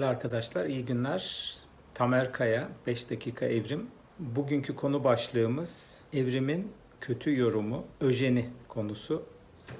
Değerli arkadaşlar, iyi günler. Tamer Kaya, 5 dakika evrim. Bugünkü konu başlığımız evrimin kötü yorumu, öjeni konusu.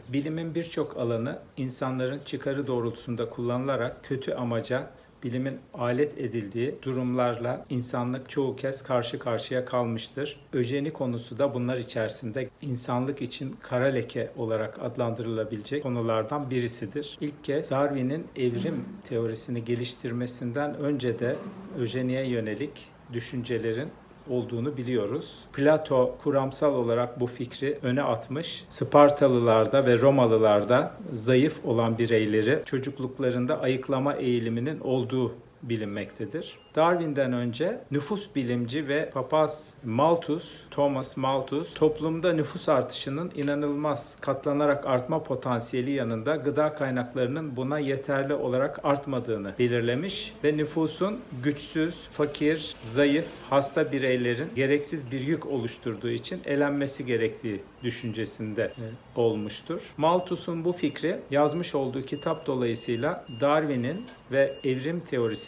Bilimin birçok alanı insanların çıkarı doğrultusunda kullanılarak kötü amaca bilimin alet edildiği durumlarla insanlık çoğu kez karşı karşıya kalmıştır. Öjeni konusu da bunlar içerisinde insanlık için kara leke olarak adlandırılabilecek konulardan birisidir. İlk kez Darwin'in evrim teorisini geliştirmesinden önce de öjeniye yönelik düşüncelerin olduğunu biliyoruz. Plato kuramsal olarak bu fikri öne atmış. Spartalılarda ve Romalılarda zayıf olan bireyleri çocukluklarında ayıklama eğiliminin olduğu bilinmektedir. Darwin'den önce nüfus bilimci ve papaz Malthus, Thomas Malthus, toplumda nüfus artışının inanılmaz katlanarak artma potansiyeli yanında gıda kaynaklarının buna yeterli olarak artmadığını belirlemiş ve nüfusun güçsüz, fakir, zayıf, hasta bireylerin gereksiz bir yük oluşturduğu için elenmesi gerektiği düşüncesinde olmuştur. Malthus'un bu fikri yazmış olduğu kitap dolayısıyla Darwin'in ve evrim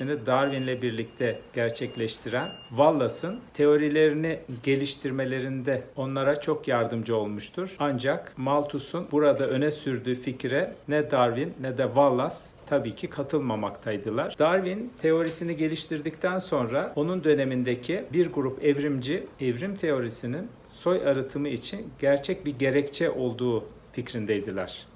teorisini Darwin'le birlikte gerçekleştiren Wallace'ın teorilerini geliştirmelerinde onlara çok yardımcı olmuştur. Ancak Malthus'un burada öne sürdüğü fikre ne Darwin ne de Wallace tabii ki katılmamaktaydılar. Darwin teorisini geliştirdikten sonra onun dönemindeki bir grup evrimci evrim teorisinin soy arıtımı için gerçek bir gerekçe olduğu fikrindeydiler.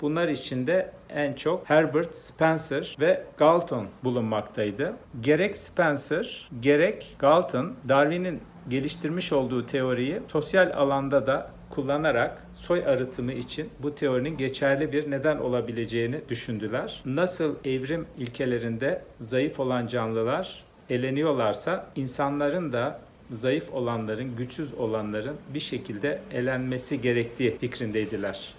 Bunlar içinde en çok Herbert Spencer ve Galton bulunmaktaydı. Gerek Spencer, gerek Galton, Darwin'in geliştirmiş olduğu teoriyi sosyal alanda da kullanarak soy arıtımı için bu teorinin geçerli bir neden olabileceğini düşündüler. Nasıl evrim ilkelerinde zayıf olan canlılar eleniyorlarsa insanların da zayıf olanların, güçsüz olanların bir şekilde elenmesi gerektiği fikrindeydiler.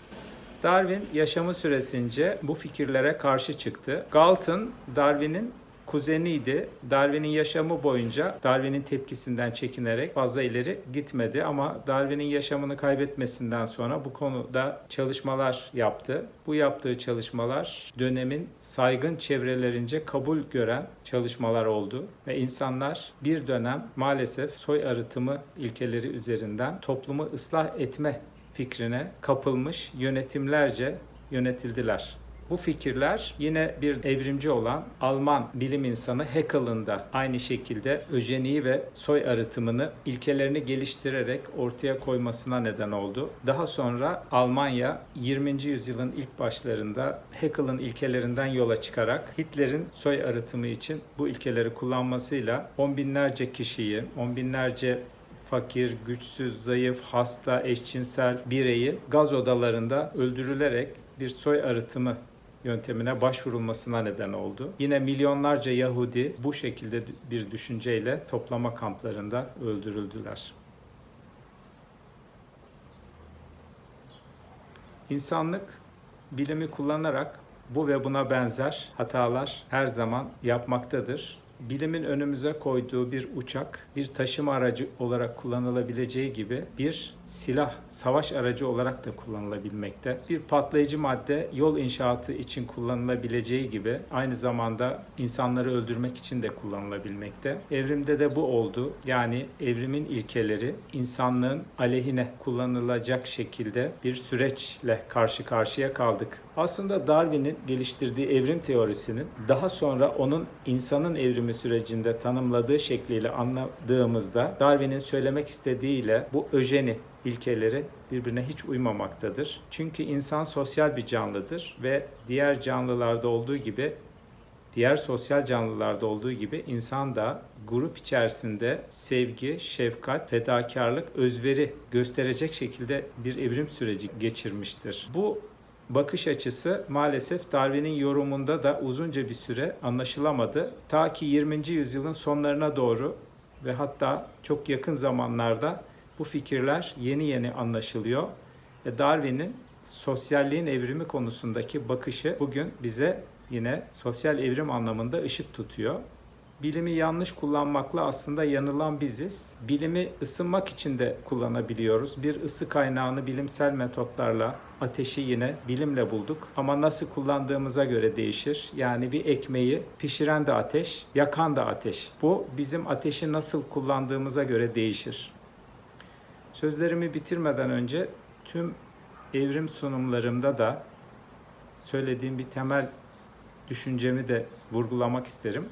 Darwin yaşamı süresince bu fikirlere karşı çıktı. Galton, Darwin'in kuzeniydi. Darwin'in yaşamı boyunca Darwin'in tepkisinden çekinerek fazla ileri gitmedi ama Darwin'in yaşamını kaybetmesinden sonra bu konuda çalışmalar yaptı. Bu yaptığı çalışmalar dönemin saygın çevrelerince kabul gören çalışmalar oldu ve insanlar bir dönem maalesef soy arıtımı ilkeleri üzerinden toplumu ıslah etme fikrine kapılmış yönetimlerce yönetildiler. Bu fikirler yine bir evrimci olan Alman bilim insanı Haeckel'ın da aynı şekilde öjeniyi ve soy arıtımını ilkelerini geliştirerek ortaya koymasına neden oldu. Daha sonra Almanya 20. yüzyılın ilk başlarında Haeckel'ın ilkelerinden yola çıkarak Hitler'in soy arıtımı için bu ilkeleri kullanmasıyla on binlerce kişiyi, on binlerce fakir, güçsüz, zayıf, hasta, eşcinsel bireyi gaz odalarında öldürülerek bir soy arıtımı yöntemine başvurulmasına neden oldu. Yine milyonlarca Yahudi bu şekilde bir düşünceyle toplama kamplarında öldürüldüler. İnsanlık bilimi kullanarak bu ve buna benzer hatalar her zaman yapmaktadır bilimin önümüze koyduğu bir uçak bir taşıma aracı olarak kullanılabileceği gibi bir silah, savaş aracı olarak da kullanılabilmekte. Bir patlayıcı madde yol inşaatı için kullanılabileceği gibi aynı zamanda insanları öldürmek için de kullanılabilmekte. Evrimde de bu oldu. Yani evrimin ilkeleri insanlığın aleyhine kullanılacak şekilde bir süreçle karşı karşıya kaldık. Aslında Darwin'in geliştirdiği evrim teorisinin daha sonra onun insanın evrimi sürecinde tanımladığı şekliyle anladığımızda Darwin'in söylemek istediğiyle bu öjeni ilkeleri birbirine hiç uymamaktadır. Çünkü insan sosyal bir canlıdır ve diğer canlılarda olduğu gibi diğer sosyal canlılarda olduğu gibi insan da grup içerisinde sevgi, şefkat, fedakarlık, özveri gösterecek şekilde bir evrim süreci geçirmiştir. Bu bakış açısı maalesef Darwin'in yorumunda da uzunca bir süre anlaşılamadı. Ta ki 20. yüzyılın sonlarına doğru ve hatta çok yakın zamanlarda bu fikirler yeni yeni anlaşılıyor. Ve Darwin'in sosyalliğin evrimi konusundaki bakışı bugün bize yine sosyal evrim anlamında ışık tutuyor. Bilimi yanlış kullanmakla aslında yanılan biziz. Bilimi ısınmak için de kullanabiliyoruz. Bir ısı kaynağını bilimsel metotlarla, ateşi yine bilimle bulduk. Ama nasıl kullandığımıza göre değişir. Yani bir ekmeği pişiren de ateş, yakan da ateş. Bu bizim ateşi nasıl kullandığımıza göre değişir. Sözlerimi bitirmeden önce tüm evrim sunumlarımda da söylediğim bir temel düşüncemi de vurgulamak isterim.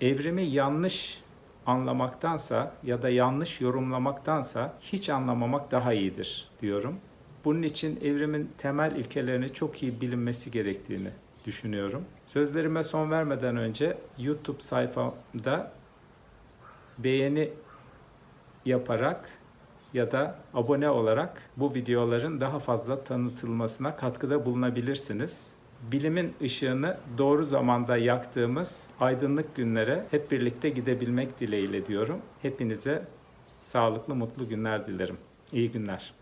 Evrimi yanlış anlamaktansa ya da yanlış yorumlamaktansa hiç anlamamak daha iyidir diyorum. Bunun için evrimin temel ilkelerini çok iyi bilinmesi gerektiğini düşünüyorum. Sözlerime son vermeden önce YouTube sayfamda beğeni yaparak ya da abone olarak bu videoların daha fazla tanıtılmasına katkıda bulunabilirsiniz. Bilimin ışığını doğru zamanda yaktığımız aydınlık günlere hep birlikte gidebilmek dileğiyle diyorum. Hepinize sağlıklı, mutlu günler dilerim. İyi günler.